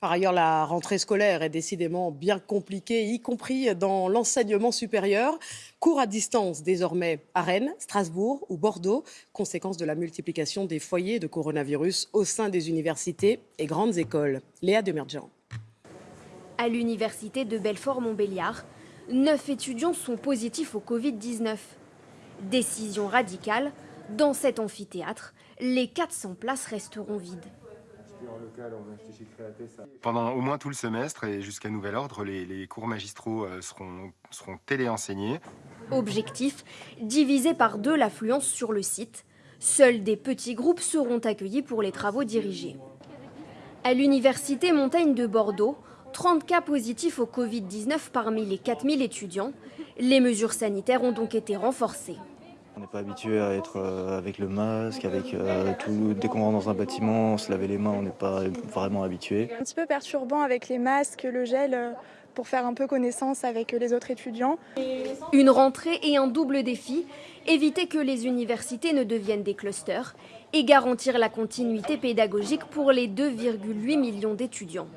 Par ailleurs, la rentrée scolaire est décidément bien compliquée, y compris dans l'enseignement supérieur. Cours à distance désormais à Rennes, Strasbourg ou Bordeaux, conséquence de la multiplication des foyers de coronavirus au sein des universités et grandes écoles. Léa Demerjan. À l'université de Belfort-Montbéliard, neuf étudiants sont positifs au Covid-19. Décision radicale, dans cet amphithéâtre, les 400 places resteront vides. Pendant au moins tout le semestre et jusqu'à nouvel ordre, les, cours magistraux euh, seront, seront téléenseignés. Objectif, diviser par deux l'affluence sur le site. Seuls des petits groupes seront accueillis pour les travaux dirigés. À l'université Montaigne de Bordeaux, 30 cas positifs au Covid-19 parmi les 4000 étudiants. Les mesures sanitaires ont donc été renforcées. On n'est pas habitué à être euh, avec le masque, avec euh, tout. Dès qu'on rentre dans un bâtiment, se laver les mains, on n'est pas vraiment habitué. Un petit peu perturbant avec les masques, le gel, euh, pour faire un peu connaissance avec les autres étudiants. Une rentrée et un double défi, éviter que les universités ne deviennent des clusters et garantir la continuité pédagogique pour les 2,8 millions d'étudiants.